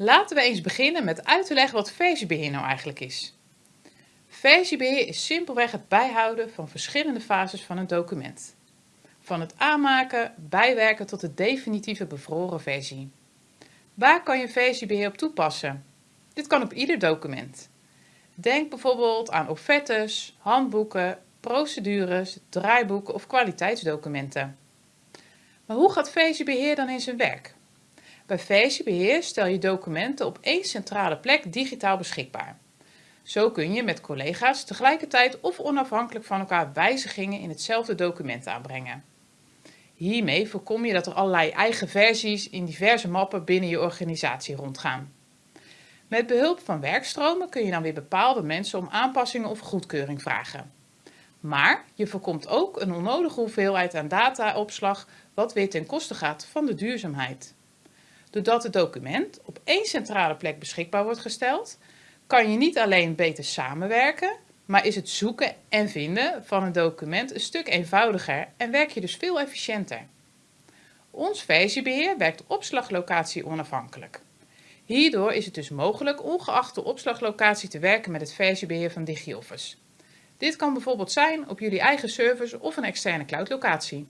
Laten we eens beginnen met uit te leggen wat versiebeheer nou eigenlijk is. Versiebeheer is simpelweg het bijhouden van verschillende fases van een document. Van het aanmaken, bijwerken tot de definitieve bevroren versie. Waar kan je versiebeheer op toepassen? Dit kan op ieder document. Denk bijvoorbeeld aan offertes, handboeken, procedures, draaiboeken of kwaliteitsdocumenten. Maar hoe gaat versiebeheer dan in zijn werk? Bij versiebeheer stel je documenten op één centrale plek digitaal beschikbaar. Zo kun je met collega's tegelijkertijd of onafhankelijk van elkaar wijzigingen in hetzelfde document aanbrengen. Hiermee voorkom je dat er allerlei eigen versies in diverse mappen binnen je organisatie rondgaan. Met behulp van werkstromen kun je dan weer bepaalde mensen om aanpassingen of goedkeuring vragen. Maar je voorkomt ook een onnodige hoeveelheid aan dataopslag wat weer ten koste gaat van de duurzaamheid. Doordat het document op één centrale plek beschikbaar wordt gesteld, kan je niet alleen beter samenwerken, maar is het zoeken en vinden van een document een stuk eenvoudiger en werk je dus veel efficiënter. Ons versiebeheer werkt opslaglocatie onafhankelijk. Hierdoor is het dus mogelijk ongeacht de opslaglocatie te werken met het versiebeheer van DigiOffice. Dit kan bijvoorbeeld zijn op jullie eigen servers of een externe cloudlocatie.